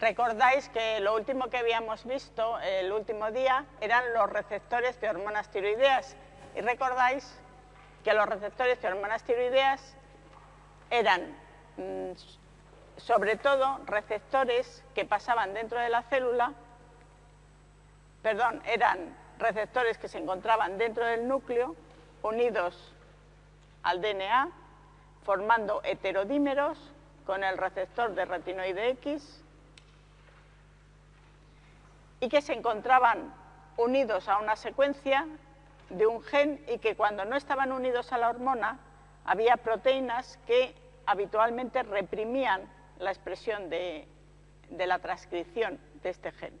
Recordáis que lo último que habíamos visto el último día eran los receptores de hormonas tiroideas. Y recordáis que los receptores de hormonas tiroideas eran mm, sobre todo receptores que pasaban dentro de la célula, perdón, eran receptores que se encontraban dentro del núcleo unidos al DNA formando heterodímeros con el receptor de retinoide X y que se encontraban unidos a una secuencia de un gen y que cuando no estaban unidos a la hormona había proteínas que habitualmente reprimían la expresión de, la transcripción de este gen.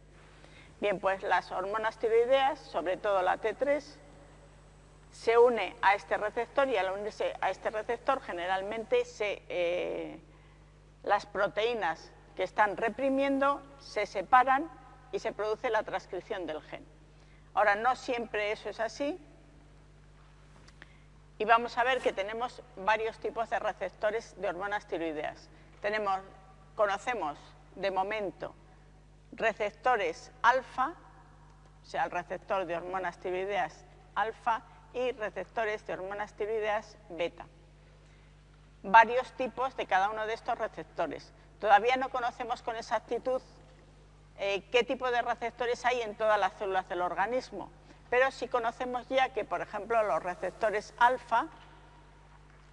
Bien, pues las hormonas tiroideas, sobre todo la T3, se une a este receptor y al unirse a este receptor generalmente eh, las proteínas que están reprimiendo se separan y se produce la transcripción del gen. Ahora, no siempre eso es así y vamos a ver que tenemos varios tipos de receptores de hormonas tiroideas. Tenemos, conocemos de momento receptores alfa, o sea, el receptor de hormonas tiroideas alfa y receptores de hormonas tiroideas beta. Varios tipos de cada uno de estos receptores. Todavía no conocemos con exactitud eh, qué tipo de receptores hay en todas las células del organismo, pero sí conocemos ya que, por ejemplo, los receptores alfa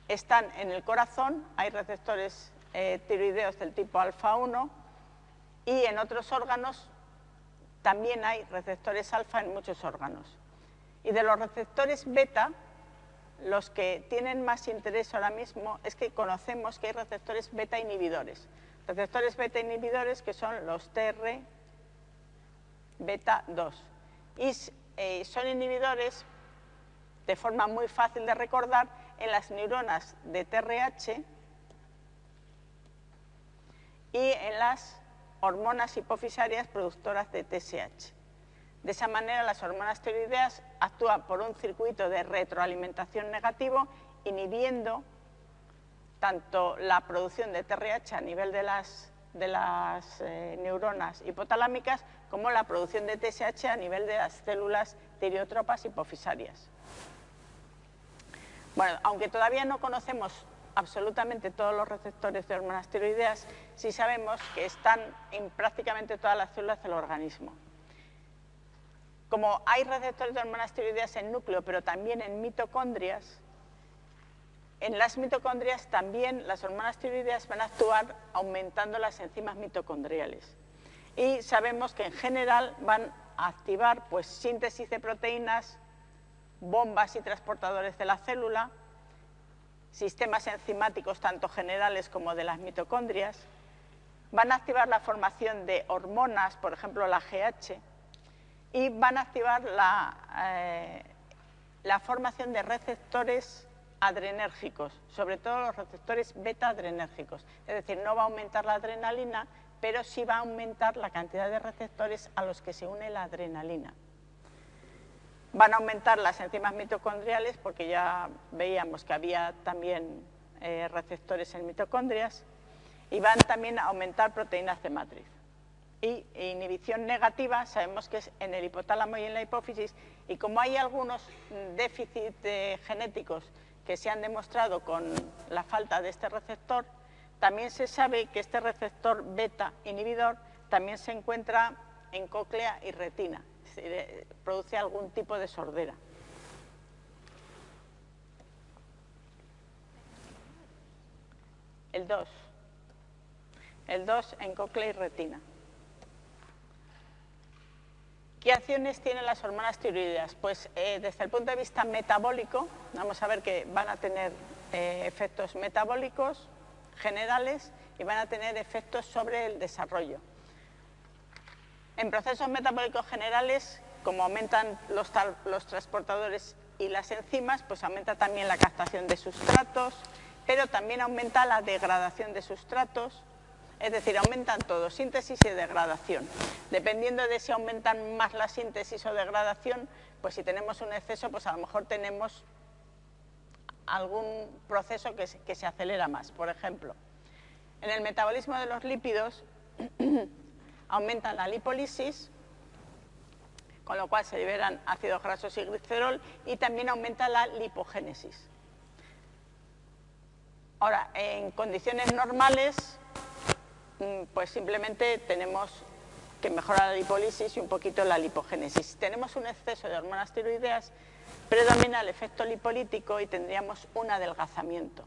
están en el corazón, hay receptores eh, tiroideos del tipo alfa 1 y en otros órganos también hay receptores alfa en muchos órganos. Y de los receptores beta, los que tienen más interés ahora mismo es que conocemos que hay receptores beta inhibidores. Receptores beta inhibidores que son los TR beta 2. Y eh, son inhibidores de forma muy fácil de recordar en las neuronas de TRH y en las hormonas hipofisarias productoras de TSH. De esa manera, las hormonas tiroideas actúan por un circuito de retroalimentación negativo, inhibiendo tanto la producción de TRH a nivel de las, de las eh, neuronas hipotalámicas como la producción de TSH a nivel de las células tireotropas hipofisarias. Bueno, aunque todavía no conocemos absolutamente todos los receptores de hormonas tiroideas, sí sabemos que están en prácticamente todas las células del organismo. Como hay receptores de hormonas tiroideas en núcleo, pero también en mitocondrias, en las mitocondrias también las hormonas tiroideas van a actuar aumentando las enzimas mitocondriales. Y sabemos que en general van a activar pues, síntesis de proteínas, bombas y transportadores de la célula, sistemas enzimáticos tanto generales como de las mitocondrias, van a activar la formación de hormonas, por ejemplo la GH, y van a activar la, eh, la formación de receptores adrenérgicos, sobre todo los receptores beta-adrenérgicos. Es decir, no va a aumentar la adrenalina, pero sí va a aumentar la cantidad de receptores a los que se une la adrenalina. Van a aumentar las enzimas mitocondriales porque ya veíamos que había también eh, receptores en mitocondrias y van también a aumentar proteínas de matriz. Y inhibición negativa sabemos que es en el hipotálamo y en la hipófisis y como hay algunos déficits eh, genéticos que se han demostrado con la falta de este receptor, también se sabe que este receptor beta inhibidor también se encuentra en cóclea y retina, eh, produce algún tipo de sordera. El 2. El 2 en cóclea y retina. ¿Qué acciones tienen las hormonas tiroideas? Pues eh, desde el punto de vista metabólico, vamos a ver que van a tener eh, efectos metabólicos generales y van a tener efectos sobre el desarrollo. En procesos metabólicos generales, como aumentan los, transportadores y las enzimas, pues aumenta también la captación de sustratos, pero también aumenta la degradación de sustratos, es decir, aumentan todo, síntesis y degradación. Dependiendo de si aumentan más la síntesis o degradación, pues si tenemos un exceso, pues a lo mejor tenemos algún proceso que se acelera más. Por ejemplo, en el metabolismo de los lípidos aumentan la lipólisis, con lo cual se liberan ácidos grasos y glicerol, y también aumenta la lipogénesis. Ahora, en condiciones normales, mm, pues simplemente tenemos que mejorar la lipólisis y un poquito la lipogénesis. Si tenemos un exceso de hormonas tiroideas, predomina el efecto lipolítico y tendríamos un adelgazamiento.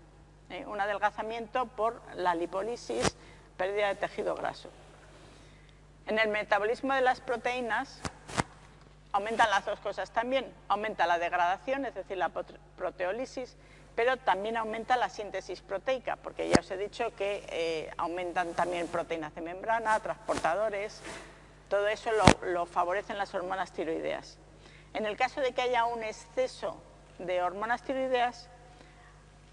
¿eh? Un adelgazamiento por la lipólisis, pérdida de tejido graso. En el metabolismo de las proteínas aumentan las dos cosas también. Aumenta la degradación, es decir, la proteólisis, pero también aumenta la síntesis proteica, porque ya os he dicho que eh, aumentan también proteínas de membrana, transportadores, todo eso lo, lo favorecen las hormonas tiroideas. En el caso de que haya un exceso de hormonas tiroideas,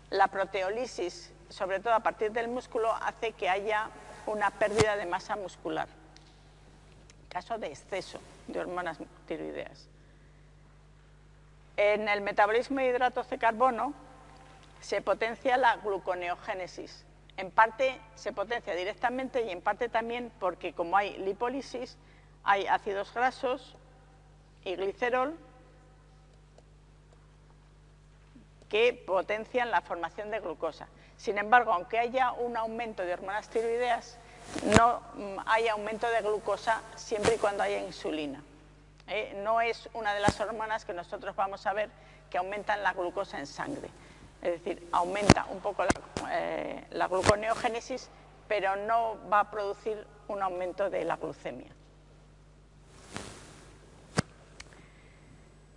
la proteólisis, sobre todo a partir del músculo, hace que haya una pérdida de masa muscular. Caso de exceso de hormonas tiroideas. En el metabolismo de hidratos de carbono se potencia la gluconeogénesis. En parte se potencia directamente y en parte también porque como hay lipólisis, hay ácidos grasos y glicerol que potencian la formación de glucosa. Sin embargo, aunque haya un aumento de hormonas tiroideas, no mm, hay aumento de glucosa siempre y cuando haya insulina. ¿eh? No es una de las hormonas que nosotros vamos a ver que aumentan la glucosa en sangre. Es decir, aumenta un poco la, eh, la gluconeogénesis, pero no va a producir un aumento de la glucemia.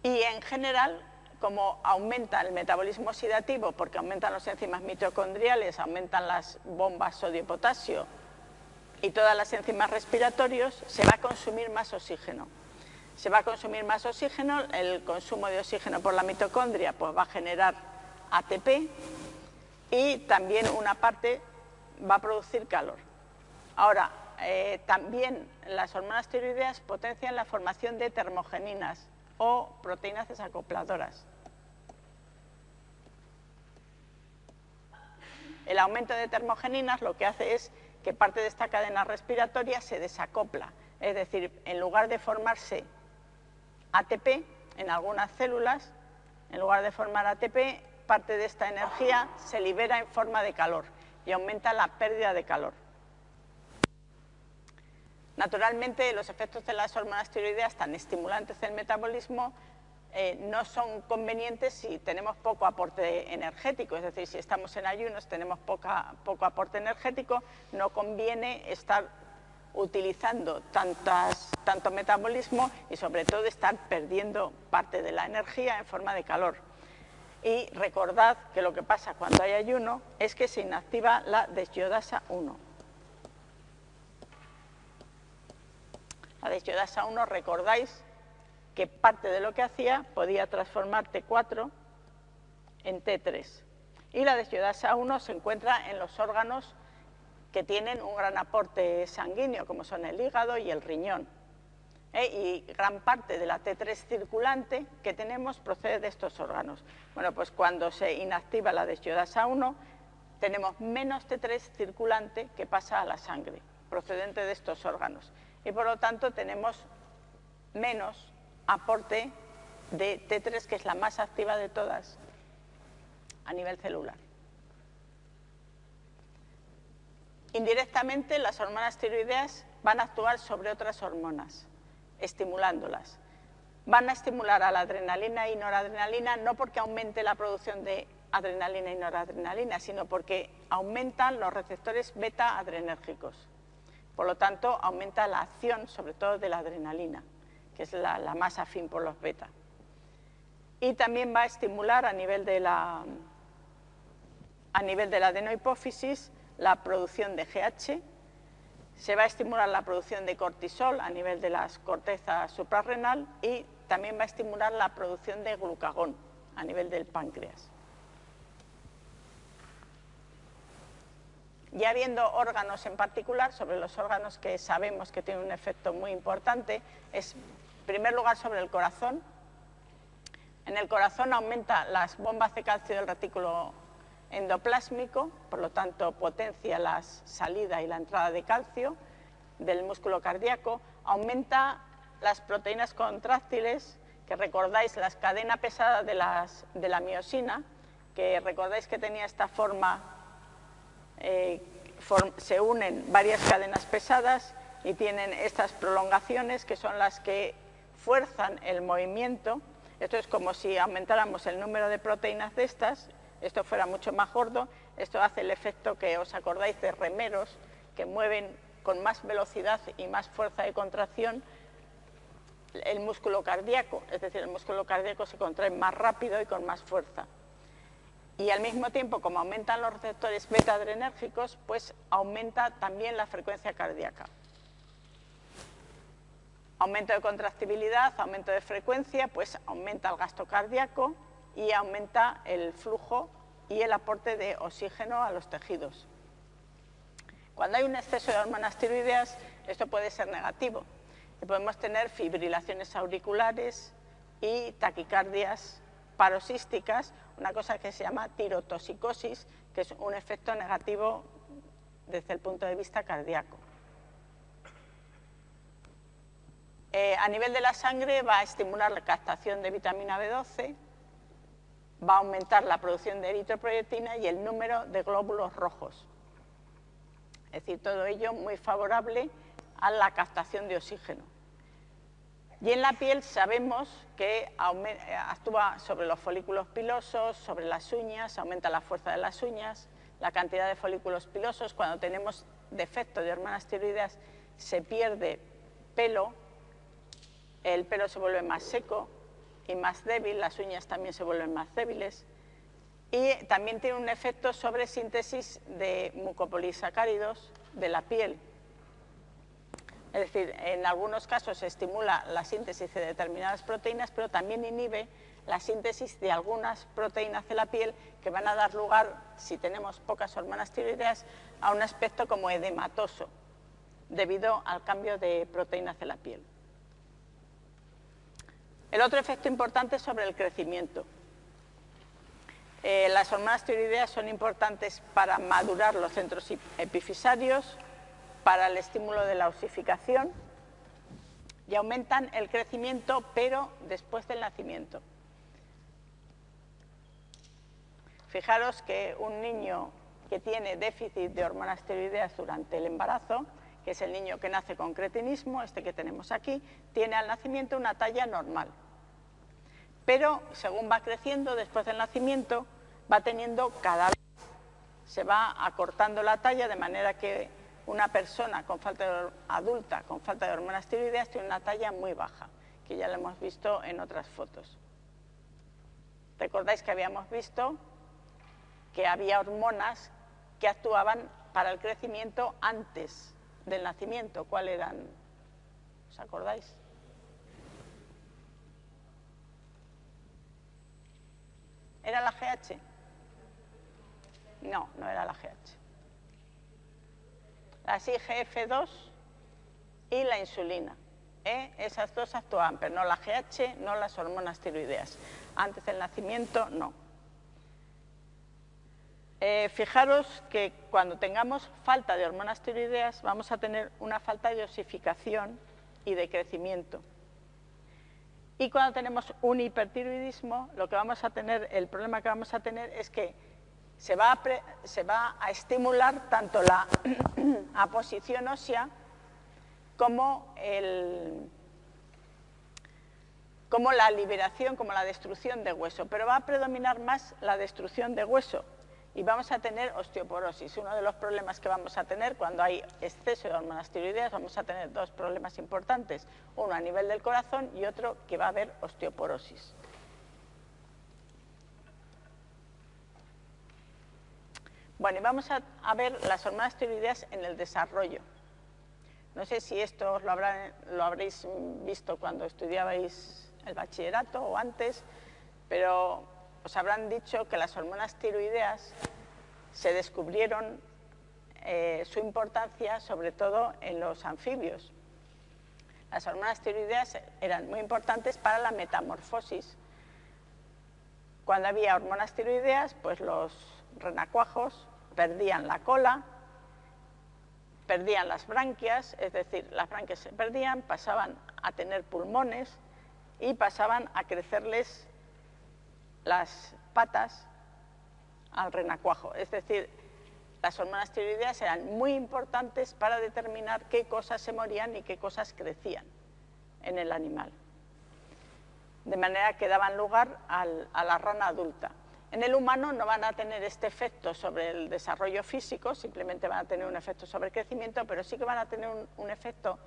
Y en general, como aumenta el metabolismo oxidativo, porque aumentan los enzimas mitocondriales, aumentan las bombas sodio-potasio y todas las enzimas respiratorios, se va a consumir más oxígeno. Se va a consumir más oxígeno, el consumo de oxígeno por la mitocondria pues va a generar ATP y también una parte va a producir calor. Ahora, eh, también las hormonas tiroideas potencian la formación de termogeninas o proteínas desacopladoras. El aumento de termogeninas lo que hace es que parte de esta cadena respiratoria se desacopla, es decir, en lugar de formarse ATP en algunas células, en lugar de formar ATP, parte de esta energía se libera en forma de calor y aumenta la pérdida de calor. Naturalmente, los efectos de las hormonas tiroideas tan estimulantes del metabolismo eh, no son convenientes si tenemos poco aporte energético, es decir, si estamos en ayunos, tenemos poco aporte energético, no conviene estar utilizando tanto metabolismo y sobre todo estar perdiendo parte de la energía en forma de calor. Y recordad que lo que pasa cuando hay ayuno es que se inactiva la deshiodasa 1. La deshiodasa 1, recordáis que parte de lo que hacía podía transformar T4 en T3. Y la deshiodasa 1 se encuentra en los órganos que tienen un gran aporte sanguíneo, como son el hígado y el riñón. ¿eh? Y gran parte de la T3 circulante que tenemos procede de estos órganos. Bueno, pues cuando se inactiva la deshiodasa 1, tenemos menos T3 circulante que pasa a la sangre, procedente de estos órganos y por lo tanto tenemos menos aporte de T3, que es la más activa de todas a nivel celular. Indirectamente, las hormonas tiroideas van a actuar sobre otras hormonas, estimulándolas. Van a estimular a la adrenalina y noradrenalina no porque aumente la producción de adrenalina y noradrenalina, sino porque aumentan los receptores beta-adrenérgicos. Por lo tanto, aumenta la acción, sobre todo de la adrenalina, que es la, más afín por los beta. Y también va a estimular a nivel de la, a nivel de la adenohipófisis la producción de GH, se va a estimular la producción de cortisol a nivel de las cortezas suprarrenal y también va a estimular la producción de glucagón a nivel del páncreas. Ya habiendo órganos en particular, sobre los órganos que sabemos que tienen un efecto muy importante, es en primer lugar sobre el corazón. En el corazón aumenta las bombas de calcio del retículo endoplásmico, por lo tanto potencia la salida y la entrada de calcio del músculo cardíaco, aumenta las proteínas contráctiles, que recordáis las cadenas pesadas de, de la miosina, que recordáis que tenía esta forma, eh, se unen varias cadenas pesadas y tienen estas prolongaciones que son las que fuerzan el movimiento. Esto es como si aumentáramos el número de proteínas de estas, esto fuera mucho más gordo, esto hace el efecto que os acordáis de remeros que mueven con más velocidad y más fuerza de contracción el músculo cardíaco, es decir, el músculo cardíaco se contrae más rápido y con más fuerza. Y al mismo tiempo, como aumentan los receptores beta-adrenérgicos, pues aumenta también la frecuencia cardíaca. Aumento de contractibilidad, aumento de frecuencia, pues aumenta el gasto cardíaco y aumenta el flujo y el aporte de oxígeno a los tejidos. Cuando hay un exceso de hormonas tiroideas, esto puede ser negativo. podemos tener fibrilaciones auriculares y taquicardias paroxísticas, una cosa que se llama tirotoxicosis, que es un efecto negativo desde el punto de vista cardíaco. Eh, a nivel de la sangre va a estimular la captación de vitamina B12, va a aumentar la producción de eritroproyectina y el número de glóbulos rojos. Es decir, todo ello muy favorable a la captación de oxígeno. Y en la piel sabemos que actúa sobre los folículos pilosos, sobre las uñas, aumenta la fuerza de las uñas, la cantidad de folículos pilosos. Cuando tenemos defecto de hormonas tiroideas se pierde pelo, el pelo se vuelve más seco y más débil, las uñas también se vuelven más débiles. Y también tiene un efecto sobre síntesis de mucopolisacáridos de la piel, es decir, en algunos casos estimula la síntesis de determinadas proteínas, pero también inhibe la síntesis de algunas proteínas de la piel que van a dar lugar, si tenemos pocas hormonas tiroideas, a un aspecto como edematoso, debido al cambio de proteínas de la piel. El otro efecto importante es sobre el crecimiento. Eh, las hormonas tiroideas son importantes para madurar los centros epifisarios, para el estímulo de la osificación y aumentan el crecimiento, pero después del nacimiento. Fijaros que un niño que tiene déficit de hormonas tiroideas durante el embarazo, que es el niño que nace con cretinismo, este que tenemos aquí, tiene al nacimiento una talla normal. Pero según va creciendo, después del nacimiento, va teniendo cada vez, se va acortando la talla de manera que una persona con falta adulta con falta de hormonas tiroideas tiene una talla muy baja, que ya lo hemos visto en otras fotos. Recordáis que habíamos visto que había hormonas que actuaban para el crecimiento antes del nacimiento. ¿Cuáles eran? ¿Os acordáis? ¿Era la GH? No, no era la GH la IGF-2 y la insulina. ¿eh? Esas dos actúan, pero no la GH, no las hormonas tiroideas. Antes del nacimiento, no. Eh, fijaros que cuando tengamos falta de hormonas tiroideas vamos a tener una falta de osificación y de crecimiento. Y cuando tenemos un hipertiroidismo, lo que vamos a tener, el problema que vamos a tener es que se va a, estimular tanto la aposición ósea como, como la liberación, como la destrucción de hueso, pero va a predominar más la destrucción de hueso y vamos a tener osteoporosis. Uno de los problemas que vamos a tener cuando hay exceso de hormonas tiroideas, vamos a tener dos problemas importantes, uno a nivel del corazón y otro que va a haber osteoporosis. Bueno, y vamos a, ver las hormonas tiroideas en el desarrollo. No sé si esto lo, lo habréis visto cuando estudiabais el bachillerato o antes, pero os habrán dicho que las hormonas tiroideas se descubrieron eh, su importancia sobre todo en los anfibios. Las hormonas tiroideas eran muy importantes para la metamorfosis. Cuando había hormonas tiroideas, pues los renacuajos perdían la cola, perdían las branquias, es decir, las branquias se perdían, pasaban a tener pulmones y pasaban a crecerles las patas al renacuajo. Es decir, las hormonas tiroideas eran muy importantes para determinar qué cosas se morían y qué cosas crecían en el animal. De manera que daban lugar a la rana adulta. En el humano no van a tener este efecto sobre el desarrollo físico, simplemente van a tener un efecto sobre el crecimiento, pero sí que van a tener un, efecto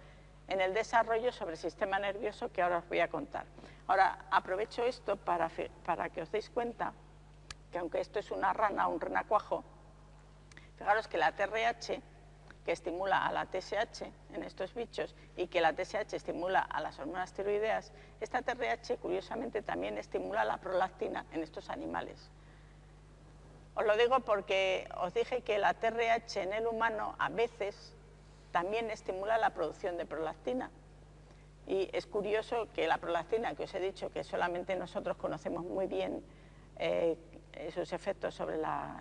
en el desarrollo sobre el sistema nervioso que ahora os voy a contar. Ahora, aprovecho esto para, para que os deis cuenta que aunque esto es una rana un renacuajo, fijaros que la TRH, que estimula a la TSH en estos bichos y que la TSH estimula a las hormonas tiroideas, esta TRH curiosamente también estimula la prolactina en estos animales. Os lo digo porque os dije que la TRH en el humano a veces también estimula la producción de prolactina. Y es curioso que la prolactina, que os he dicho que solamente nosotros conocemos muy bien eh, sus efectos sobre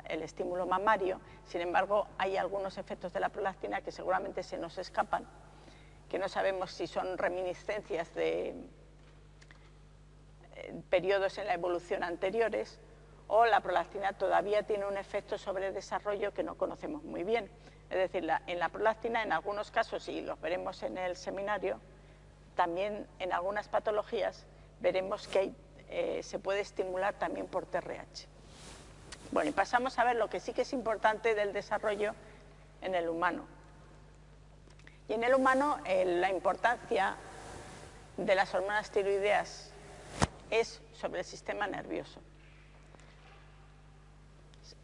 el estímulo mamario, sin embargo hay algunos efectos de la prolactina que seguramente se nos escapan, que no sabemos si son reminiscencias de eh, periodos en la evolución anteriores o la prolactina todavía tiene un efecto sobre el desarrollo que no conocemos muy bien. Es decir, en la prolactina en algunos casos, y los veremos en el seminario, también en algunas patologías veremos que eh, se puede estimular también por TRH. Bueno, y pasamos a ver lo que sí que es importante del desarrollo en el humano. Y en el humano eh, la importancia de las hormonas tiroideas es sobre el sistema nervioso.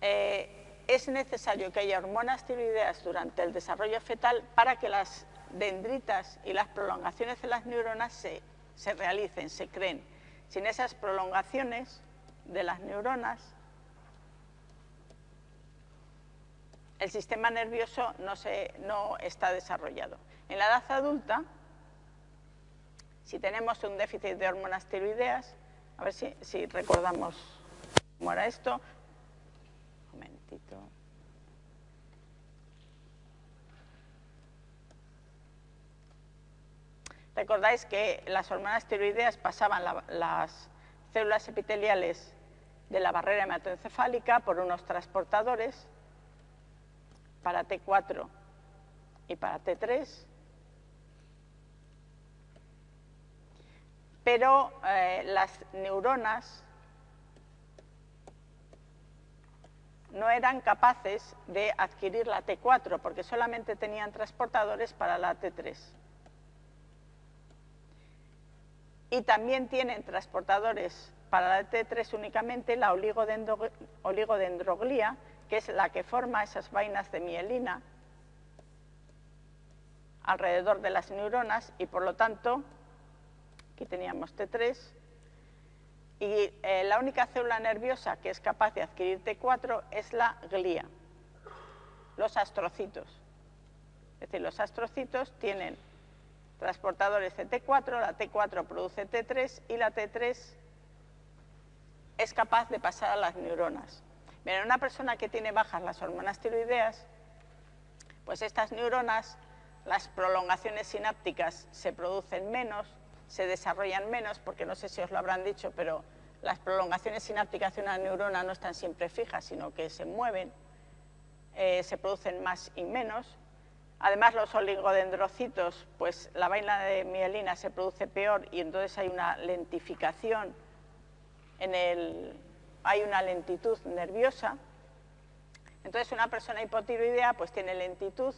Eh, es necesario que haya hormonas tiroideas durante el desarrollo fetal para que las dendritas y las prolongaciones de las neuronas se, se realicen, se creen. Sin esas prolongaciones de las neuronas, el sistema nervioso no, no está desarrollado. En la edad adulta, si tenemos un déficit de hormonas tiroideas, a ver si, si recordamos cómo era esto. Un momentito. Recordáis que las hormonas tiroideas pasaban las células epiteliales de la barrera hematoencefálica por unos transportadores para T4 y para T3, pero eh, las neuronas no eran capaces de adquirir la T4 porque solamente tenían transportadores para la T3. Y también tienen transportadores para la T3 únicamente la oligodendroglía, que es la que forma esas vainas de mielina alrededor de las neuronas y por lo tanto, aquí teníamos T3, y eh, la única célula nerviosa que es capaz de adquirir T4 es la glía, los astrocitos. Es decir, los astrocitos tienen transportadores de T4, la T4 produce T3 y la T3 es capaz de pasar a las neuronas. En una persona que tiene bajas las hormonas tiroideas, pues estas neuronas, las prolongaciones sinápticas se producen menos, se desarrollan menos, porque no sé si os lo habrán dicho, pero las prolongaciones sinápticas de una neurona no están siempre fijas, sino que se mueven, eh, se producen más y menos. Además, los oligodendrocitos, pues la vaina de mielina se produce peor y entonces hay una lentificación en el, hay una lentitud nerviosa. Entonces una persona hipotiroidea pues tiene lentitud,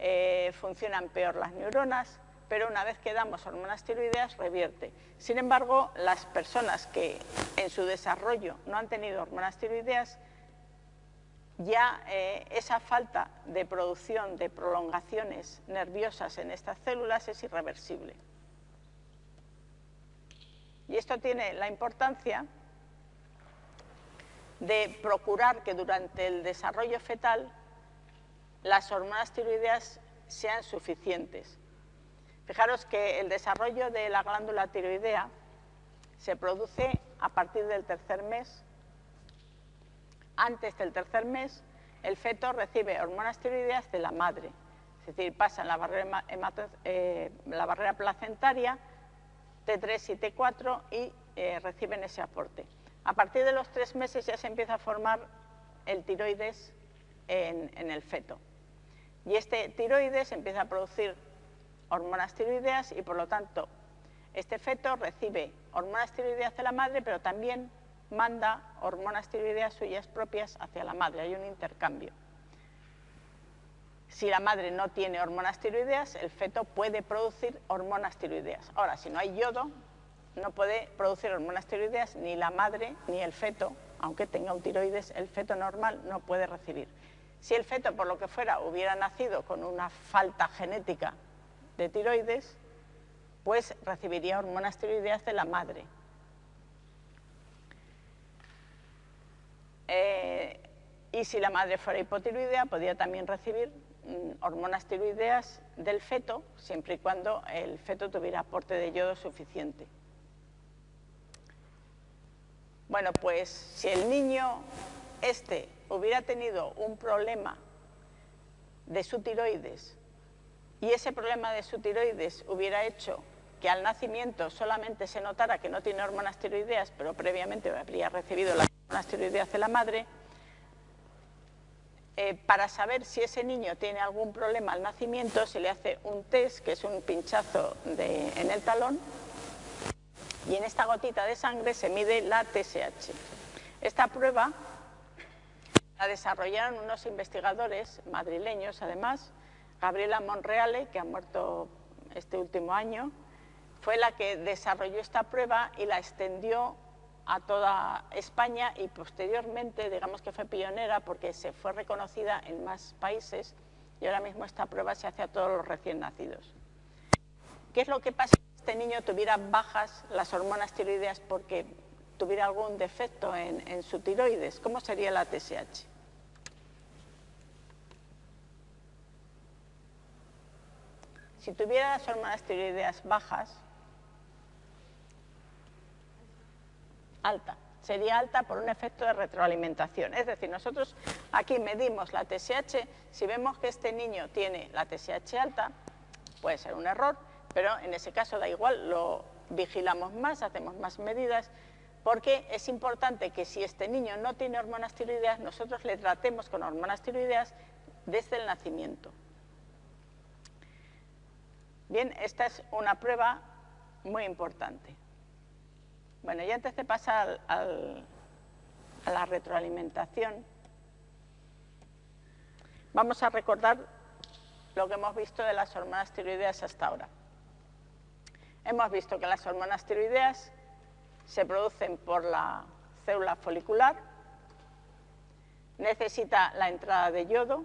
eh, funcionan peor las neuronas, pero una vez que damos hormonas tiroideas revierte. Sin embargo, las personas que en su desarrollo no han tenido hormonas tiroideas, ya eh, esa falta de producción de prolongaciones nerviosas en estas células es irreversible. Y esto tiene la importancia de procurar que durante el desarrollo fetal las hormonas tiroideas sean suficientes. Fijaros que el desarrollo de la glándula tiroidea se produce a partir del tercer mes. Antes del tercer mes, el feto recibe hormonas tiroideas de la madre, es decir, pasa la barrera, eh, la barrera placentaria, T3 y T4, y eh, reciben ese aporte. A partir de los tres meses ya se empieza a formar el tiroides en, el feto. Y este tiroides empieza a producir hormonas tiroideas y por lo tanto este feto recibe hormonas tiroideas de la madre, pero también manda hormonas tiroideas suyas propias hacia la madre, hay un intercambio. Si la madre no tiene hormonas tiroideas, el feto puede producir hormonas tiroideas. Ahora, si no hay yodo, no puede producir hormonas tiroideas ni la madre ni el feto, aunque tenga un tiroides, el feto normal no puede recibir. Si el feto, por lo que fuera, hubiera nacido con una falta genética de tiroides, pues recibiría hormonas tiroideas de la madre. Eh, y si la madre fuera hipotiroidea, podría también recibir mm, hormonas tiroideas del feto, siempre y cuando el feto tuviera aporte de yodo suficiente. Bueno, pues si el niño este hubiera tenido un problema de su tiroides y ese problema de su tiroides hubiera hecho que al nacimiento solamente se notara que no tiene hormonas tiroideas, pero previamente habría recibido las hormonas tiroideas de la madre, eh, para saber si ese niño tiene algún problema al nacimiento se le hace un test, que es un pinchazo en el talón, y en esta gotita de sangre se mide la TSH. Esta prueba la desarrollaron unos investigadores madrileños, además, Gabriela Monreale, que ha muerto este último año, fue la que desarrolló esta prueba y la extendió a toda España y posteriormente, digamos que fue pionera porque se fue reconocida en más países y ahora mismo esta prueba se hace a todos los recién nacidos. ¿Qué es lo que pasa este niño tuviera bajas las hormonas tiroideas porque tuviera algún defecto en, su tiroides, ¿cómo sería la TSH? Si tuviera las hormonas tiroideas bajas, alta, sería alta por un efecto de retroalimentación. Es decir, nosotros aquí medimos la TSH, si vemos que este niño tiene la TSH alta, puede ser un error, pero en ese caso da igual, lo vigilamos más, hacemos más medidas porque es importante que si este niño no tiene hormonas tiroideas, nosotros le tratemos con hormonas tiroideas desde el nacimiento. Bien, esta es una prueba muy importante. Bueno, y antes de pasar a la retroalimentación, vamos a recordar lo que hemos visto de las hormonas tiroideas hasta ahora. Hemos visto que las hormonas tiroideas se producen por la célula folicular, necesita la entrada de yodo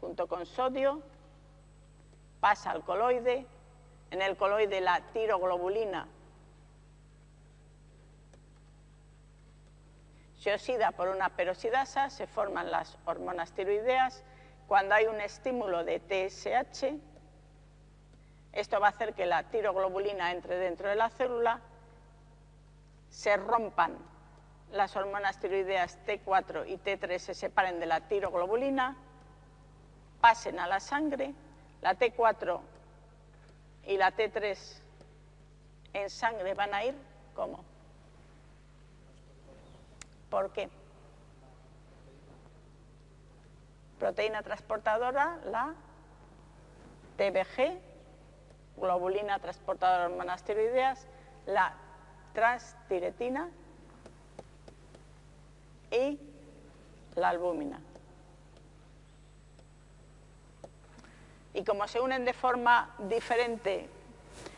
junto con sodio, pasa al coloide, en el coloide la tiroglobulina se oxida por una peroxidasa, se forman las hormonas tiroideas, cuando hay un estímulo de TSH, esto va a hacer que la tiroglobulina entre dentro de la célula se rompan las hormonas tiroideas T4 y T3 se separen de la tiroglobulina, pasen a la sangre, la T4 y la T3 en sangre van a ir como. ¿Por qué? Proteína transportadora, la TBG, globulina transportadora de hormonas tiroideas, la transtiretina y la albúmina. Y como se unen de forma diferente,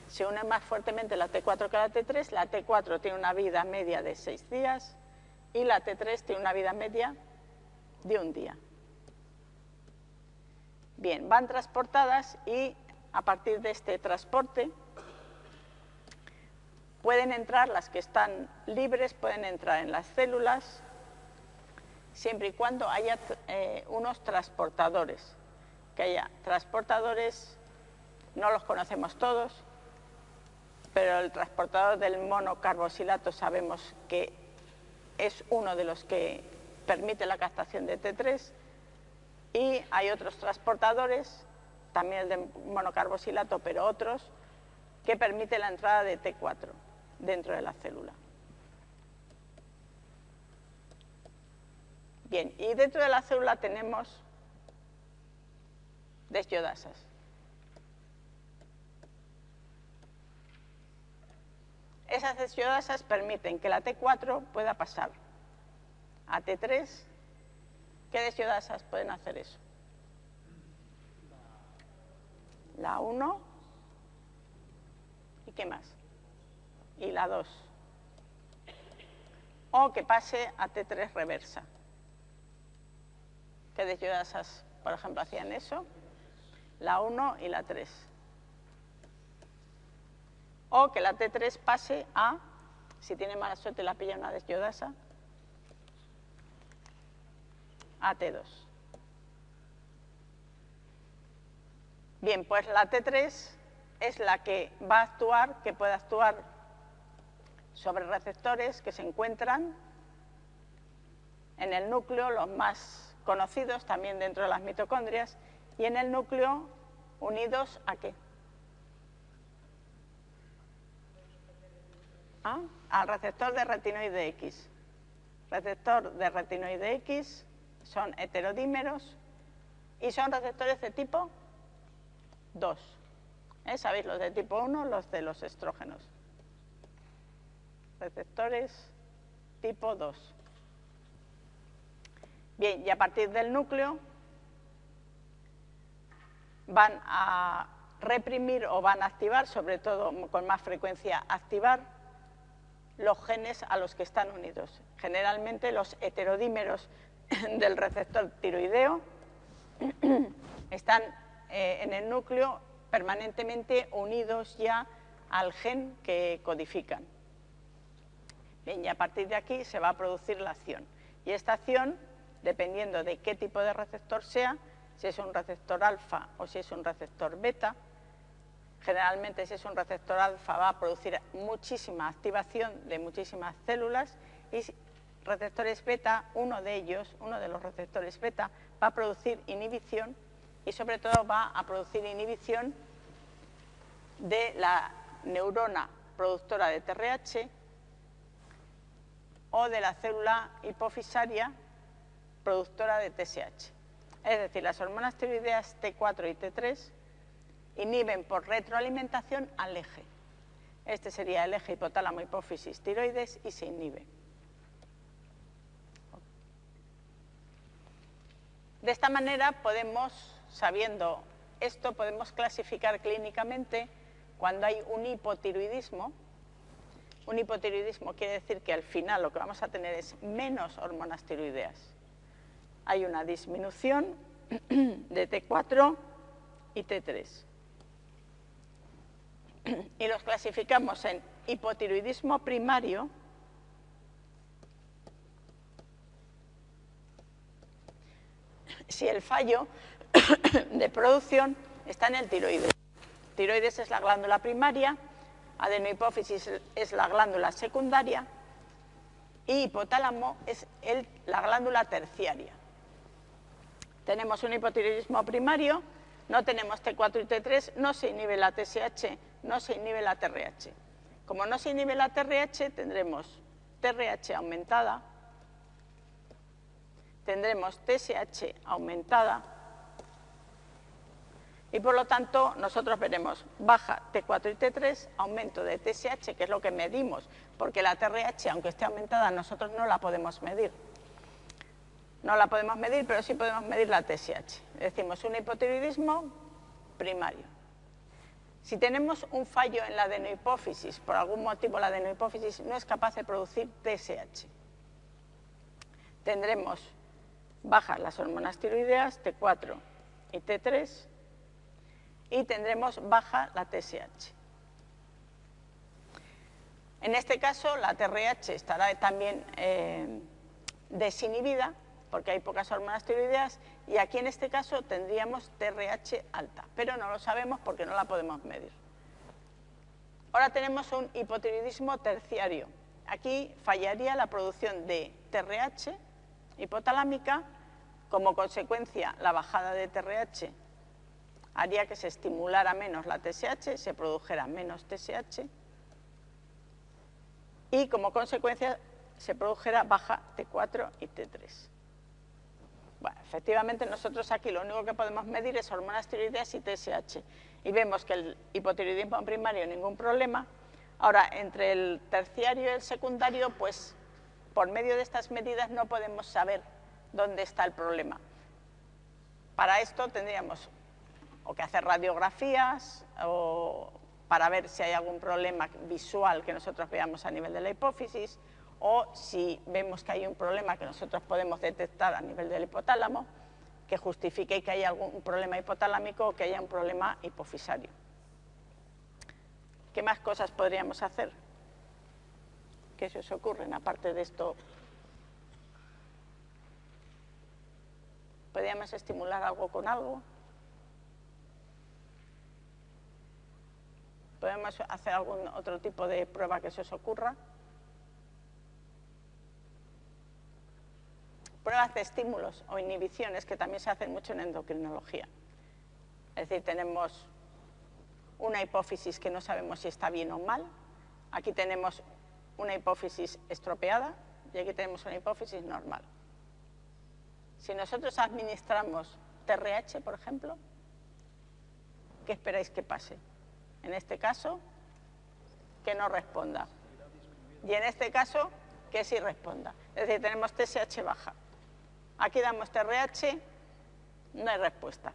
se unen más fuertemente la T4 que la T3, la T4 tiene una vida media de 6 días y la T3 tiene una vida media de un día. Bien, van transportadas y a partir de este transporte Pueden entrar, las que están libres, pueden entrar en las células, siempre y cuando haya eh, unos transportadores. Que haya transportadores, no los conocemos todos, pero el transportador del monocarbosilato sabemos que es uno de los que permite la captación de T3, Y hay otros transportadores, también el de monocarboxilato, pero otros, que permiten la entrada de T4 dentro de la célula. Bien, y dentro de la célula tenemos desyodasas. Esas desyodasas permiten que la T4 pueda pasar a T3. ¿Qué desyodasas pueden hacer eso? La 1 y qué más? Y la 2. O que pase a T3 reversa. ¿Qué desyodasas, por ejemplo, hacían eso? La 1 y la 3 o que la T3 pase a, si tiene mala suerte la pilla una desyodasa, a T2. Bien, pues la T3 es la que va a actuar, que puede actuar sobre receptores que se encuentran en el núcleo, los más conocidos también dentro de las mitocondrias, y en el núcleo unidos a qué? al receptor de retinoide X. Receptor de retinoide X son heterodímeros y son receptores de tipo 2. ¿Eh? ¿Sabéis los de tipo 1? Los de los estrógenos. Receptores tipo 2. Bien, y a partir del núcleo van a reprimir o van a activar, sobre todo con más frecuencia activar, los genes a los que están unidos. Generalmente los heterodímeros del receptor tiroideo están eh, en el núcleo permanentemente unidos ya al gen que codifican. Bien, y a partir de aquí se va a producir la acción. Y esta acción, dependiendo de qué tipo de receptor sea, si es un receptor alfa o si es un receptor beta, Generalmente si es un receptor alfa va a producir muchísima activación de muchísimas células y receptores beta, uno de ellos, uno de los receptores beta, va a producir inhibición y sobre todo va a producir inhibición de la neurona productora de TRH o de la célula hipofisaria productora de TSH. Es decir, las hormonas tiroideas T4 y T3 inhiben por retroalimentación al eje. Este sería el eje hipotálamo, hipófisis, tiroides y se inhibe. De esta manera podemos, sabiendo esto, podemos clasificar clínicamente cuando hay un hipotiroidismo. Un hipotiroidismo quiere decir que al final lo que vamos a tener es menos hormonas tiroideas. Hay una disminución de T4 y T3 y los clasificamos en hipotiroidismo primario, si el fallo de producción está en el tiroides. Tiroides es la glándula primaria, adenohipófisis es la glándula secundaria y hipotálamo es la glándula terciaria. Tenemos un hipotiroidismo primario, no tenemos T4 y T3, no se inhibe la TSH no se inhibe la TRH. Como no se inhibe la TRH, tendremos TRH aumentada, tendremos TSH aumentada y por lo tanto nosotros veremos baja T4 y T3, aumento de TSH, que es lo que medimos, porque la TRH, aunque esté aumentada, nosotros no la podemos medir. No la podemos medir, pero sí podemos medir la TSH. Decimos un hipotiroidismo primario. Si tenemos un fallo en la adenohipófisis, por algún motivo la adenohipófisis no es capaz de producir TSH, tendremos bajas las hormonas tiroideas T4 y T3 y tendremos baja la TSH. En este caso la TRH estará también eh, desinhibida porque hay pocas hormonas tiroideas y aquí en este caso tendríamos TRH alta, pero no lo sabemos porque no la podemos medir. Ahora tenemos un hipotiroidismo terciario. Aquí fallaría la producción de TRH hipotalámica Como consecuencia, la bajada de TRH haría que se estimulara menos la TSH, se produjera menos TSH y como consecuencia se produjera baja T4 y T3. Bueno, efectivamente nosotros aquí lo único que podemos medir es hormonas tiroideas y TSH y vemos que el hipotiroidismo primario ningún problema. Ahora, entre el terciario y el secundario, pues por medio de estas medidas no podemos saber dónde está el problema. Para esto tendríamos o que hacer radiografías o para ver si hay algún problema visual que nosotros veamos a nivel de la hipófisis o si vemos que hay un problema que nosotros podemos detectar a nivel del hipotálamo que justifique que haya algún problema hipotalámico o que haya un problema hipofisario. ¿Qué más cosas podríamos hacer? ¿Qué se os ocurren aparte de esto? ¿Podríamos estimular algo con algo? ¿Podemos hacer algún otro tipo de prueba que se os ocurra? Pruebas de estímulos o inhibiciones que también se hacen mucho en endocrinología. Es decir, tenemos una hipófisis que no sabemos si está bien o mal. Aquí tenemos una hipófisis estropeada y aquí tenemos una hipófisis normal. Si nosotros administramos TRH, por ejemplo, ¿qué esperáis que pase? En este caso, que no responda. Y en este caso, que sí responda. Es decir, tenemos TSH baja. Aquí damos TRH, no hay respuesta.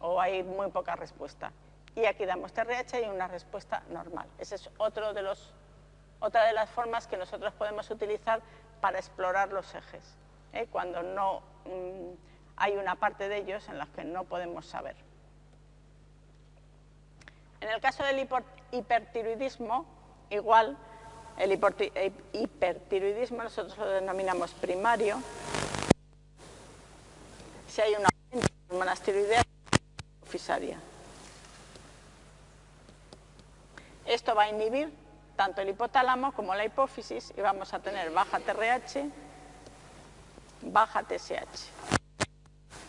O hay muy poca respuesta. Y aquí damos TRH y una respuesta normal. Esa es otra de las formas que nosotros podemos utilizar para explorar los ejes. ¿eh? Cuando no mm, hay una parte de ellos en la que no podemos saber. En el caso del hipertiroidismo, igual, el hipertiroidismo nosotros lo denominamos primario. Si hay una hormonas tiroideas fisaria. Esto va a inhibir tanto el hipotálamo como la hipófisis y vamos a tener baja TRH, baja TSH.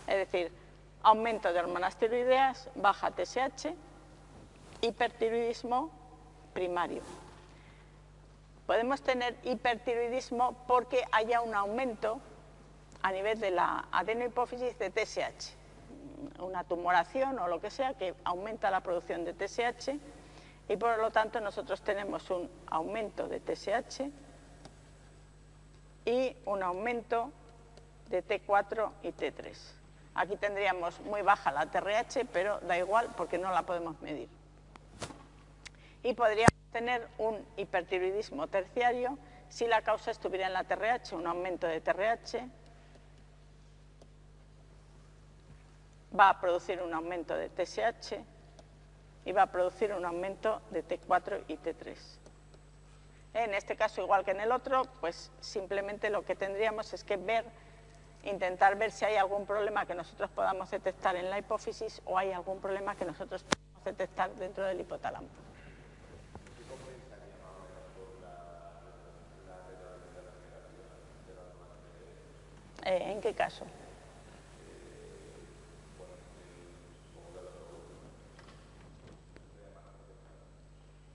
Es decir, aumento de hormonas tiroideas, baja TSH, hipertiroidismo primario. Podemos tener hipertiroidismo porque haya un aumento a nivel de la adenohipófisis de TSH, una tumoración o lo que sea que aumenta la producción de TSH y por lo tanto nosotros tenemos un aumento de TSH y un aumento de T4 y T3. Aquí tendríamos muy baja la TRH, pero da igual porque no la podemos medir y podríamos tener un hipertiroidismo terciario si la causa estuviera en la TRH, un aumento de TRH va a producir un aumento de TSH y va a producir un aumento de T4 y T3. En este caso, igual que en el otro, pues simplemente lo que tendríamos es que ver, intentar ver si hay algún problema que nosotros podamos detectar en la hipófisis o hay algún problema que nosotros podamos detectar dentro del hipotálamo. Eh, ¿En qué caso?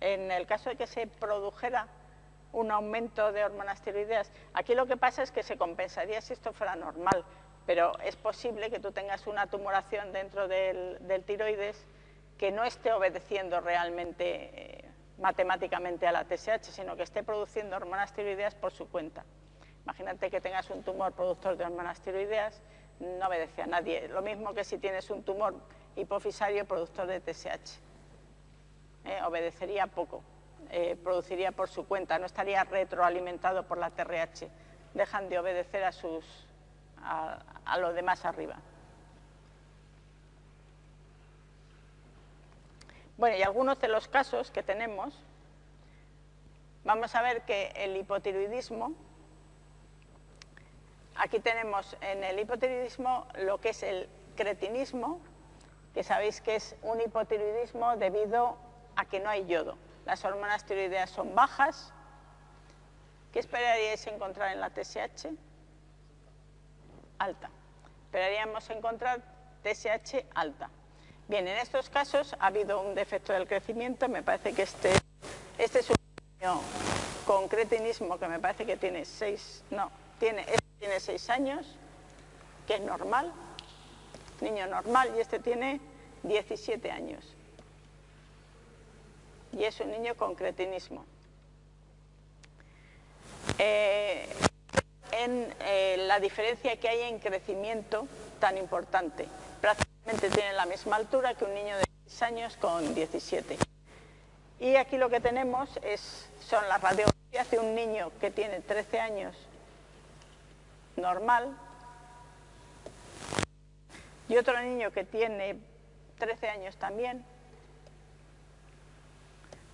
En el caso de que se produjera un aumento de hormonas tiroideas, aquí lo que pasa es que se compensaría si esto fuera normal, pero es posible que tú tengas una tumoración dentro del, tiroides que no esté obedeciendo realmente eh, matemáticamente a la TSH, sino que esté produciendo hormonas tiroideas por su cuenta. Imagínate que tengas un tumor productor de hormonas tiroideas, no obedece a nadie. Lo mismo que si tienes un tumor hipofisario productor de TSH. Eh, obedecería poco, eh, produciría por su cuenta, no estaría retroalimentado por la TRH. Dejan de obedecer a, sus, a, a lo demás arriba. Bueno, y algunos de los casos que tenemos, vamos a ver que el hipotiroidismo Aquí tenemos en el hipotiroidismo lo que es el cretinismo, que sabéis que es un hipotiroidismo debido a que no hay yodo. Las hormonas tiroideas son bajas. ¿Qué esperaríais encontrar en la TSH? Alta. esperaríamos encontrar TSH alta. Bien, en estos casos ha habido un defecto del crecimiento, me parece que este, este es un con cretinismo que me parece que tiene 6, no, tiene, tiene 6 años, que es normal, niño normal, y este tiene 17 años. Y es un niño con cretinismo. Eh, en eh, la diferencia que hay en crecimiento tan importante tiene la misma altura que un niño de 6 años con 17. Y aquí lo que tenemos es, son las radiografías de un niño que tiene 13 años normal y otro niño que tiene 13 años también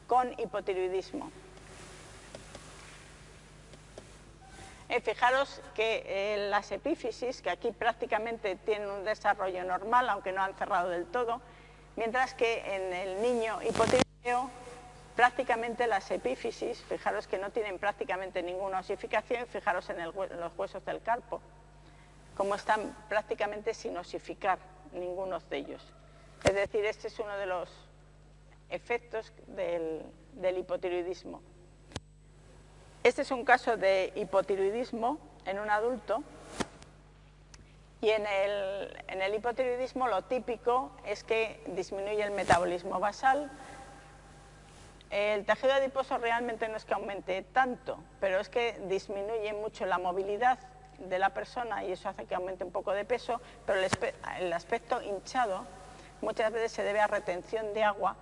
con hipotiroidismo. Eh, fijaros que eh, las epífisis, que aquí prácticamente tienen un desarrollo normal, aunque no han cerrado del todo, mientras que en el niño hipotiroideo prácticamente las epífisis, fijaros que no tienen prácticamente ninguna osificación, fijaros en, los huesos del carpo, como están prácticamente sin osificar ninguno de ellos. Es decir, este es uno de los efectos del hipotiroidismo. Este es un caso de hipotiroidismo en un adulto y en el, hipotiroidismo lo típico es que disminuye el metabolismo basal. El tejido adiposo realmente no es que aumente tanto, pero es que disminuye mucho la movilidad de la persona y eso hace que aumente un poco de peso, pero el aspecto hinchado muchas veces se debe a retención de agua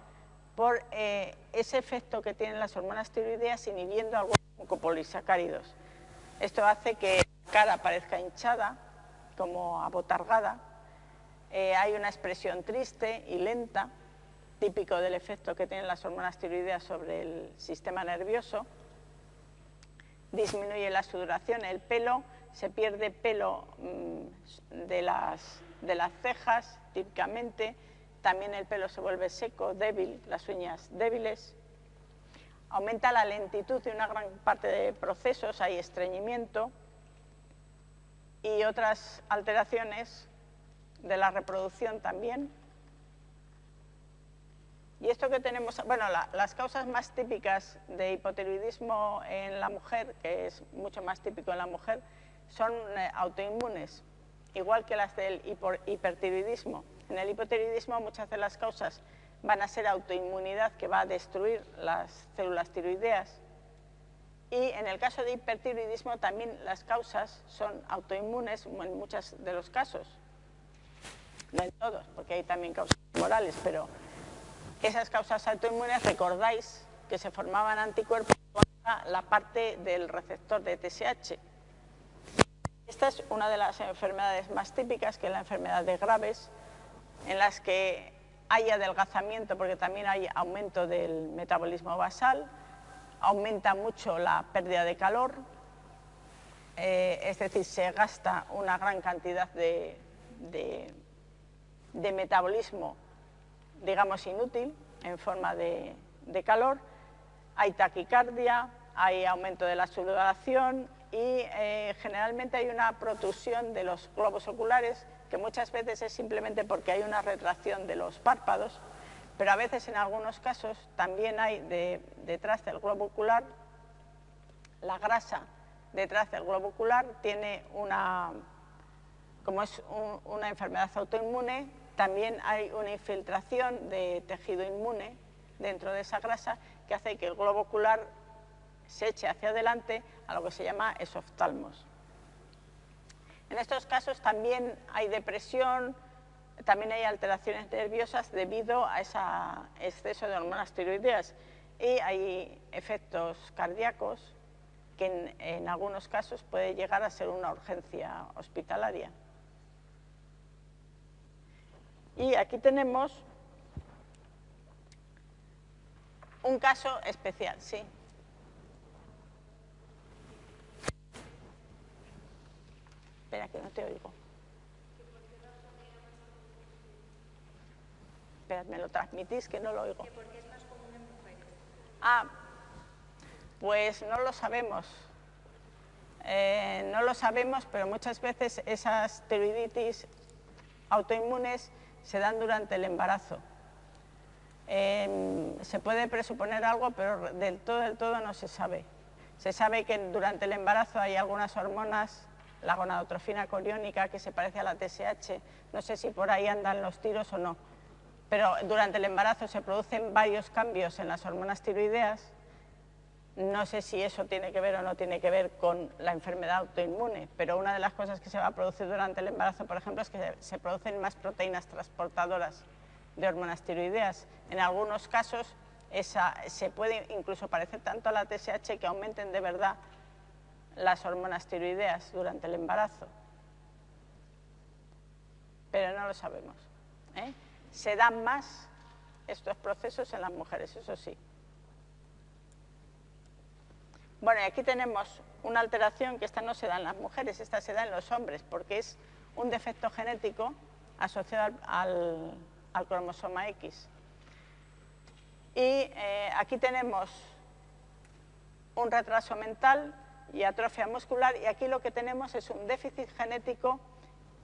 por eh, ese efecto que tienen las hormonas tiroideas inhibiendo algunos mucopolisacáridos. Esto hace que la cara parezca hinchada, como abotargada. Eh, hay una expresión triste y lenta, típico del efecto que tienen las hormonas tiroideas sobre el sistema nervioso. Disminuye la sudoración, el pelo, se pierde pelo mm, de, las, cejas, típicamente, también el pelo se vuelve seco, débil, las uñas débiles. Aumenta la lentitud de una gran parte de procesos, hay estreñimiento y otras alteraciones de la reproducción también. Y esto que tenemos, bueno, las causas más típicas de hipotiroidismo en la mujer, que es mucho más típico en la mujer, son eh, autoinmunes, igual que las del hipertiroidismo. En el hipotiroidismo muchas de las causas van a ser autoinmunidad que va a destruir las células tiroideas y en el caso de hipertiroidismo también las causas son autoinmunes en muchos de los casos. No en todos, porque hay también causas morales, pero esas causas autoinmunes, recordáis que se formaban anticuerpos contra la parte del receptor de TSH. Esta es una de las enfermedades más típicas, que es la enfermedad de Graves, en las que hay adelgazamiento porque también hay aumento del metabolismo basal, aumenta mucho la pérdida de calor, eh, es decir, se gasta una gran cantidad de, de, metabolismo, digamos, inútil en forma de, de calor, hay taquicardia, hay aumento de la sudoración y eh, generalmente hay una protusión de los globos oculares que muchas veces es simplemente porque hay una retracción de los párpados, pero a veces en algunos casos también hay detrás del globo ocular, la grasa detrás del globo ocular tiene una, como es una enfermedad autoinmune, también hay una infiltración de tejido inmune dentro de esa grasa que hace que el globo ocular se eche hacia adelante a lo que se llama esoftalmos. En estos casos también hay depresión, también hay alteraciones nerviosas debido a ese exceso de hormonas tiroideas y hay efectos cardíacos que en, en, algunos casos puede llegar a ser una urgencia hospitalaria. Y aquí tenemos un caso especial, sí. Espera, que no te oigo. Espera, me lo transmitís, que no lo oigo. Ah, pues no lo sabemos. eh, no lo sabemos, pero muchas veces esas tiroiditis autoinmunes se dan durante el embarazo. Em, se puede presuponer algo, pero del todo, del todo no se sabe. Se sabe que durante el embarazo hay algunas hormonas, la gonadotrofina coriónica, que se parece a la TSH, no sé si por ahí andan los tiros o no, pero durante el embarazo se producen varios cambios en las hormonas tiroideas, no sé si eso tiene que ver o no tiene que ver con la enfermedad autoinmune, pero una de las cosas que se va a producir durante el embarazo, por ejemplo, es que se producen más proteínas transportadoras de hormonas tiroideas. En algunos casos esa, se puede incluso parecer tanto a la TSH que aumenten de verdad las hormonas tiroideas durante el embarazo. Pero no lo sabemos. ¿eh? Se dan más estos procesos en las mujeres, eso sí. Bueno, y aquí tenemos una alteración que esta no se da en las mujeres, esta se da en los hombres, porque es un defecto genético asociado al, cromosoma X. Y eh, aquí tenemos un retraso mental y atrofia muscular y aquí lo que tenemos es un déficit genético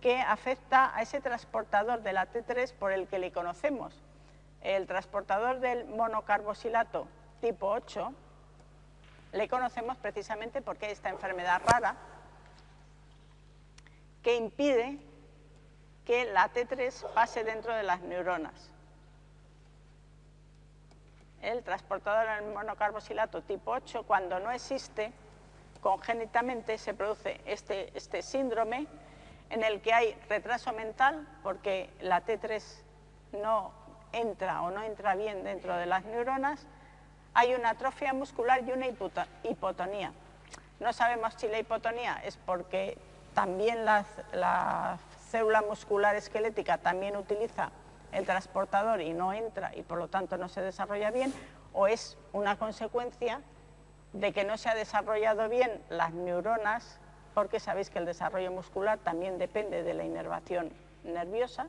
que afecta a ese transportador de la T3 por el que le conocemos. El transportador del monocarbosilato tipo 8 le conocemos precisamente porque hay esta enfermedad rara que impide que la T3 pase dentro de las neuronas. El transportador del monocarbosilato tipo 8, cuando no existe, congénitamente se produce este, este síndrome en el que hay retraso mental porque la T3 no entra o no entra bien dentro de las neuronas, hay una atrofia muscular y una hipotonía. No sabemos si la hipotonía es porque también las célula muscular esquelética también utiliza el transportador y no entra y por lo tanto no se desarrolla bien, o es una consecuencia de que no se ha desarrollado bien las neuronas, porque sabéis que el desarrollo muscular también depende de la inervación nerviosa.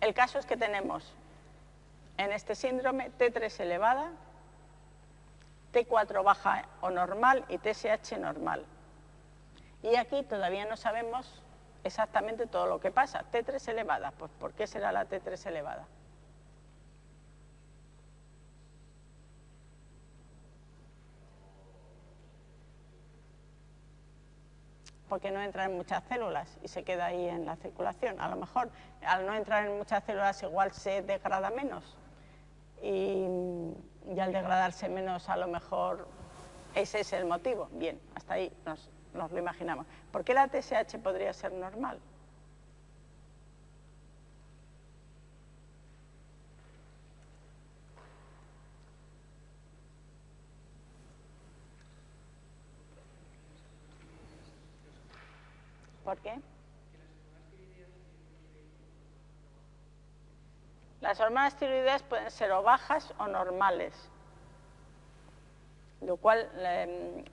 El caso es que tenemos en este síndrome T3 elevada, T4 baja o normal y TSH normal. Y aquí todavía no sabemos exactamente todo lo que pasa. T3 elevada, pues ¿por qué será la T3 elevada? porque no entra en muchas células y se queda ahí en la circulación. A lo mejor al no entrar en muchas células igual se degrada menos y, al degradarse menos a lo mejor ese es el motivo. Bien, hasta ahí nos, nos lo imaginamos. ¿Por qué la TSH podría ser normal? ¿Por qué? Las hormonas tiroideas pueden ser o bajas o normales, lo cual em,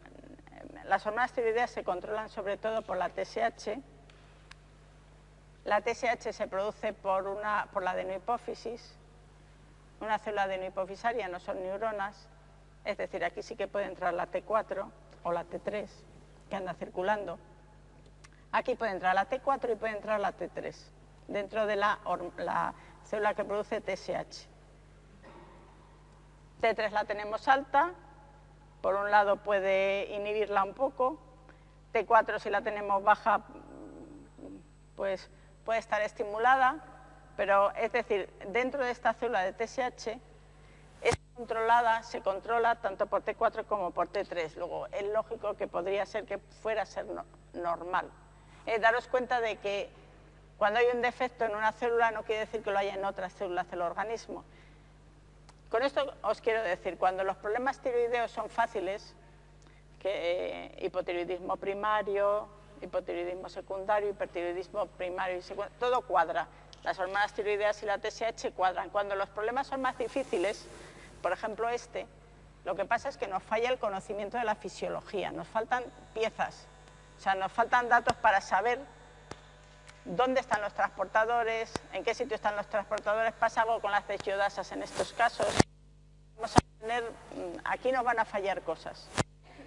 las hormonas tiroideas se controlan sobre todo por la TSH. La TSH se produce por, una, por la adenohipófisis, una célula adenohipofisaria, no son neuronas, es decir, aquí sí que puede entrar la T4 o la T3, que anda circulando. Aquí puede entrar la T4 y puede entrar la T3, dentro de la, la célula que produce TSH. T3 la tenemos alta, por un lado puede inhibirla un poco, T4 si la tenemos baja, pues puede estar estimulada, pero es decir, dentro de esta célula de TSH es controlada, se controla tanto por T4 como por T3. Luego, es lógico que podría ser que fuera a ser normal. Eh, daros cuenta de que cuando hay un defecto en una célula no quiere decir que lo haya en otras células del organismo. Con esto os quiero decir, cuando los problemas tiroideos son fáciles, que eh, hipotiroidismo primario, hipotiroidismo secundario, hipertiroidismo primario y secundario, todo cuadra. Las hormonas tiroideas y la TSH cuadran. Cuando los problemas son más difíciles, por ejemplo este, lo que pasa es que nos falla el conocimiento de la fisiología, nos faltan piezas, o sea, nos faltan datos para saber dónde están los transportadores, en qué sitio están los transportadores, pasa algo con las deshiodasas en estos casos. Vamos a tener, mm, aquí nos van a fallar cosas.